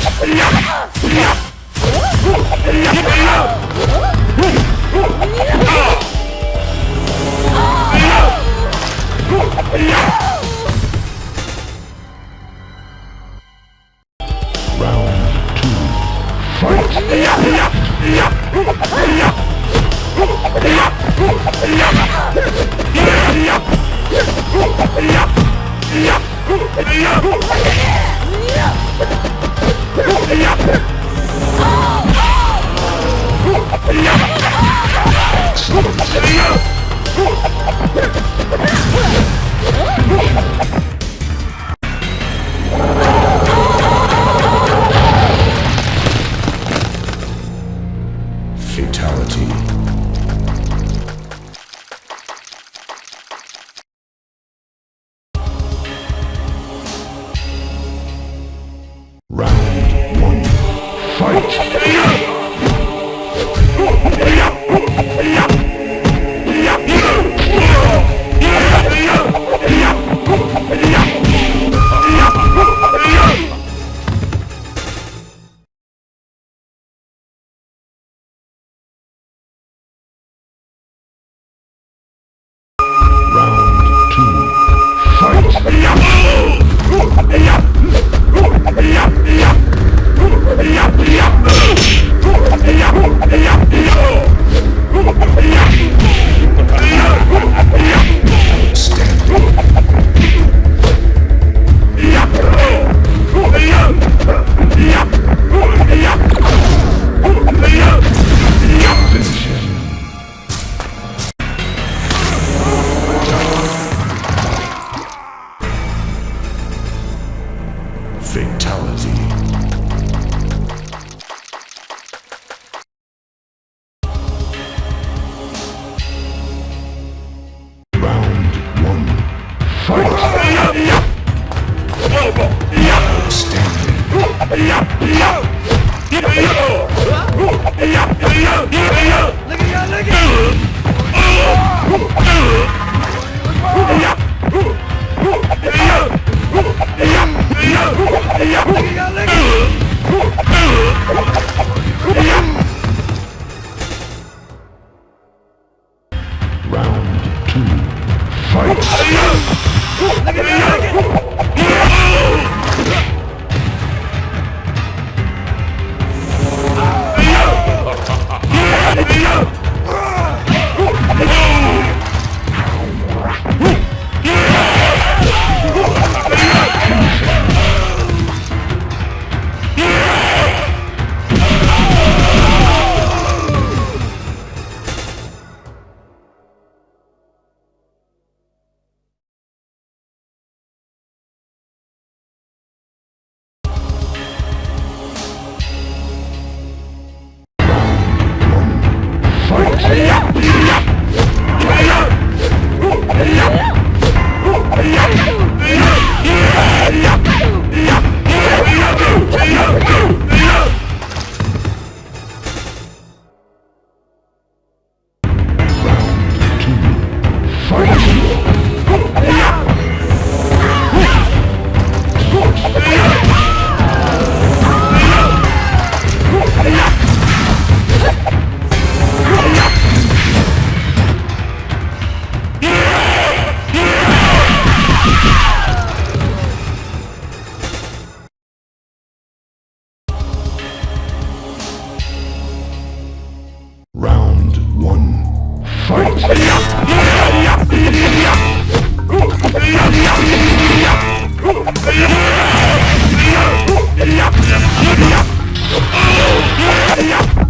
Fight! Yeah.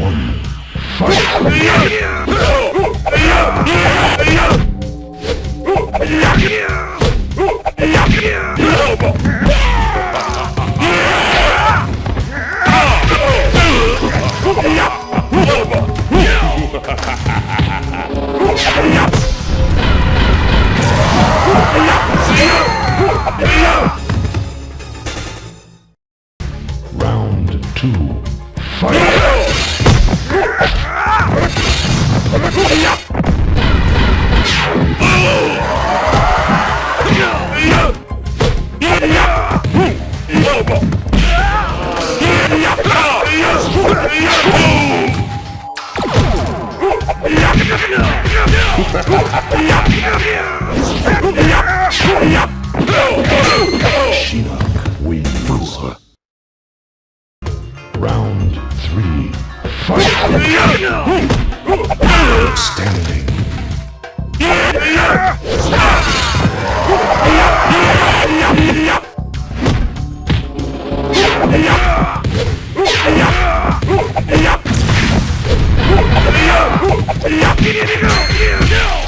one. Fight! Finish him.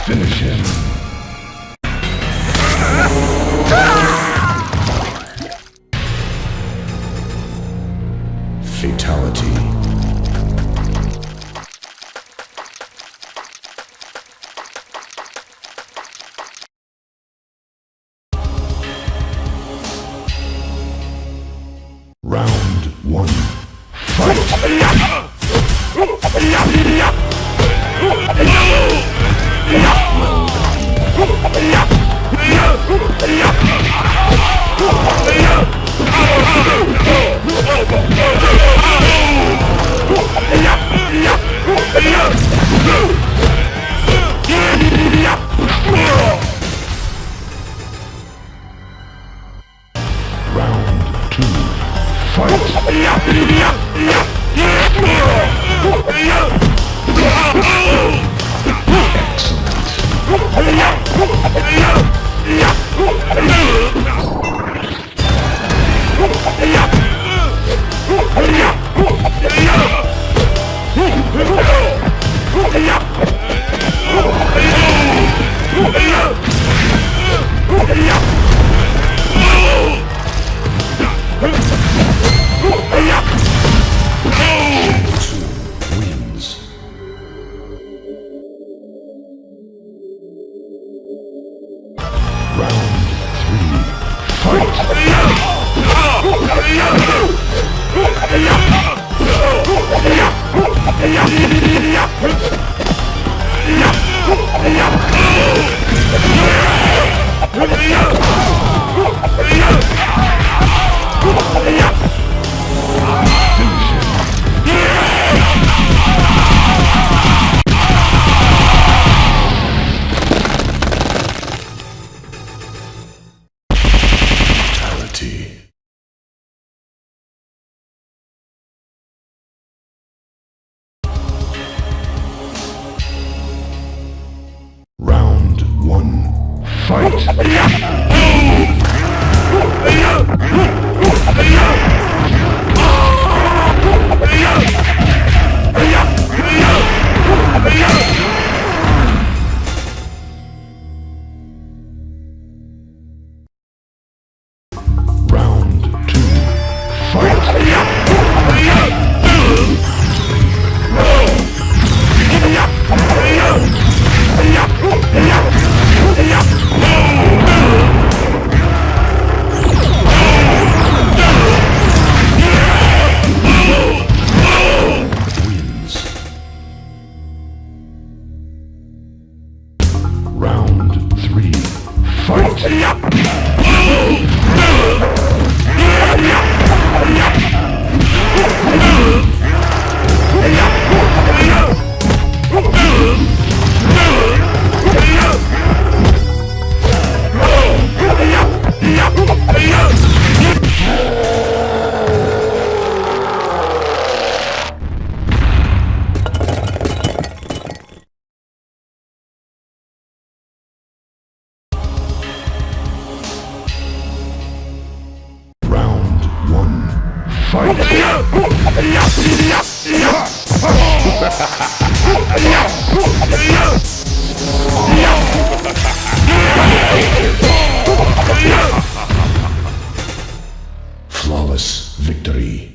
Two fight. Flawless victory.